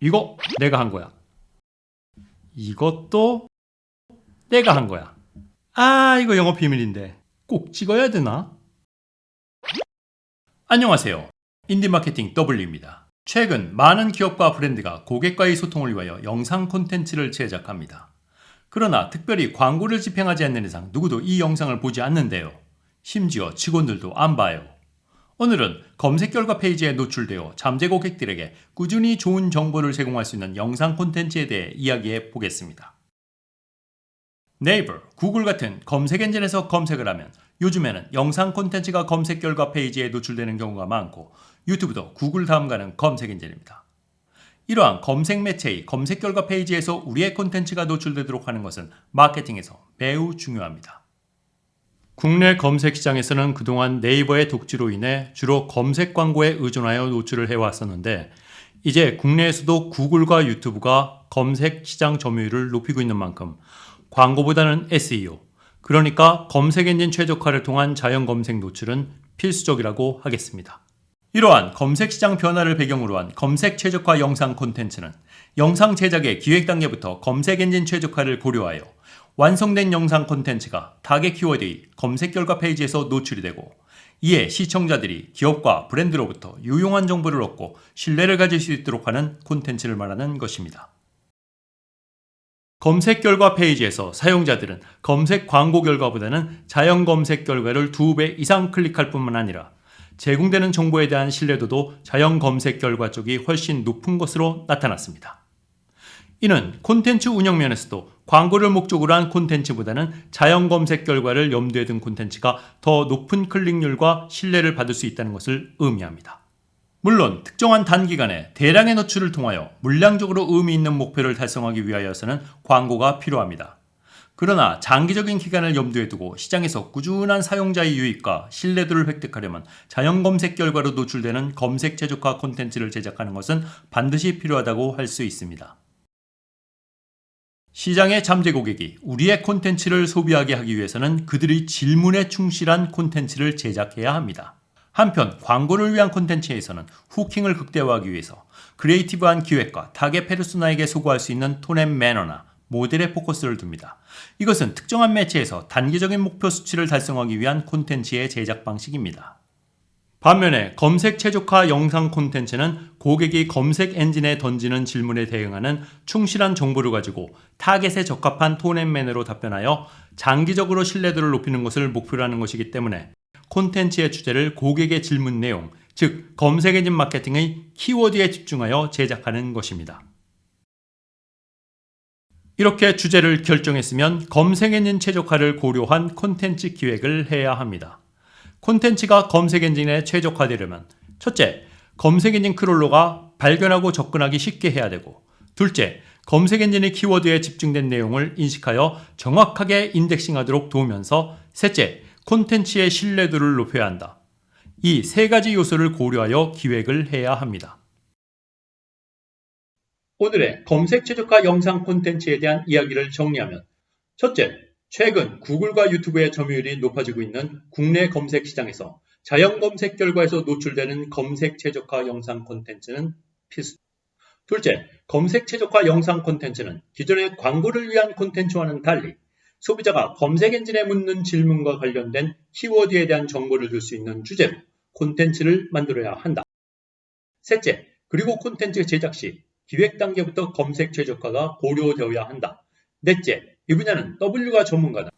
이거 내가 한 거야. 이것도 내가 한 거야. 아, 이거 영업 비밀인데 꼭 찍어야 되나? 안녕하세요. 인디마케팅 W입니다. 최근 많은 기업과 브랜드가 고객과의 소통을 위하여 영상 콘텐츠를 제작합니다. 그러나 특별히 광고를 집행하지 않는 이상 누구도 이 영상을 보지 않는데요. 심지어 직원들도 안 봐요. 오늘은 검색 결과 페이지에 노출되어 잠재 고객들에게 꾸준히 좋은 정보를 제공할 수 있는 영상 콘텐츠에 대해 이야기해 보겠습니다. 네이버, 구글 같은 검색 엔진에서 검색을 하면 요즘에는 영상 콘텐츠가 검색 결과 페이지에 노출되는 경우가 많고 유튜브도 구글 다음 가는 검색 엔진입니다. 이러한 검색 매체의 검색 결과 페이지에서 우리의 콘텐츠가 노출되도록 하는 것은 마케팅에서 매우 중요합니다. 국내 검색 시장에서는 그동안 네이버의 독지로 인해 주로 검색 광고에 의존하여 노출을 해왔었는데 이제 국내에서도 구글과 유튜브가 검색 시장 점유율을 높이고 있는 만큼 광고보다는 SEO, 그러니까 검색 엔진 최적화를 통한 자연 검색 노출은 필수적이라고 하겠습니다. 이러한 검색 시장 변화를 배경으로 한 검색 최적화 영상 콘텐츠는 영상 제작의 기획 단계부터 검색 엔진 최적화를 고려하여 완성된 영상 콘텐츠가 타겟 키워드의 검색 결과 페이지에서 노출이 되고 이에 시청자들이 기업과 브랜드로부터 유용한 정보를 얻고 신뢰를 가질 수 있도록 하는 콘텐츠를 말하는 것입니다. 검색 결과 페이지에서 사용자들은 검색 광고 결과보다는 자연 검색 결과를 2배 이상 클릭할 뿐만 아니라 제공되는 정보에 대한 신뢰도도 자연 검색 결과 쪽이 훨씬 높은 것으로 나타났습니다. 이는 콘텐츠 운영 면에서도 광고를 목적으로 한 콘텐츠보다는 자연 검색 결과를 염두에 둔 콘텐츠가 더 높은 클릭률과 신뢰를 받을 수 있다는 것을 의미합니다. 물론 특정한 단기간에 대량의 노출을 통하여 물량적으로 의미 있는 목표를 달성하기 위하여서는 광고가 필요합니다. 그러나 장기적인 기간을 염두에 두고 시장에서 꾸준한 사용자의 유익과 신뢰도를 획득하려면 자연 검색 결과로 노출되는 검색 최적화 콘텐츠를 제작하는 것은 반드시 필요하다고 할 수 있습니다. 시장의 잠재 고객이 우리의 콘텐츠를 소비하게 하기 위해서는 그들의 질문에 충실한 콘텐츠를 제작해야 합니다. 한편 광고를 위한 콘텐츠에서는 hooking을 극대화하기 위해서 creative한 기획과 타겟 페르소나에게 소구할 수 있는 톤앤 매너나 모델에 포커스를 둡니다. 이것은 특정한 매체에서 단기적인 목표 수치를 달성하기 위한 콘텐츠의 제작 방식입니다. 반면에 검색 최적화 영상 콘텐츠는 고객이 검색 엔진에 던지는 질문에 대응하는 충실한 정보를 가지고 타겟에 적합한 tone and manner로 답변하여 장기적으로 신뢰도를 높이는 것을 목표로 하는 것이기 때문에 콘텐츠의 주제를 고객의 질문 내용, 즉 검색 엔진 마케팅의 키워드에 집중하여 제작하는 것입니다. 이렇게 주제를 결정했으면 검색 엔진 최적화를 고려한 콘텐츠 기획을 해야 합니다. 콘텐츠가 검색 엔진에 최적화되려면 첫째, 검색 엔진 크롤러가 발견하고 접근하기 쉽게 해야 되고 둘째, 검색 엔진의 키워드에 집중된 내용을 인식하여 정확하게 인덱싱하도록 도우면서 셋째, 콘텐츠의 신뢰도를 높여야 한다. 이 세 가지 요소를 고려하여 기획을 해야 합니다. 오늘의 검색 최적화 영상 콘텐츠에 대한 이야기를 정리하면 첫째, 최근 구글과 유튜브의 점유율이 높아지고 있는 국내 검색 시장에서 자연 검색 결과에서 노출되는 검색 최적화 영상 콘텐츠는 필수. 둘째, 검색 최적화 영상 콘텐츠는 기존의 광고를 위한 콘텐츠와는 달리 소비자가 검색 엔진에 묻는 질문과 관련된 키워드에 대한 정보를 줄 수 있는 주제로 콘텐츠를 만들어야 한다. 셋째, 그리고 콘텐츠 제작 시 기획 단계부터 검색 최적화가 고려되어야 한다. 넷째, 이 분야는 W가 전문가다.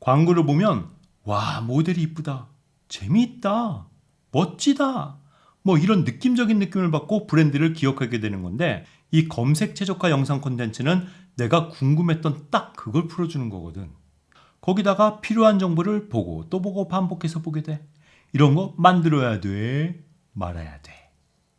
광고를 보면 와 모델이 이쁘다, 재미있다, 멋지다 뭐 이런 느낌적인 느낌을 받고 브랜드를 기억하게 되는 건데 이 검색 최적화 영상 콘텐츠는 내가 궁금했던 딱 그걸 풀어주는 거거든. 거기다가 필요한 정보를 보고 또 보고 반복해서 보게 돼. 이런 거 만들어야 돼, 말아야 돼.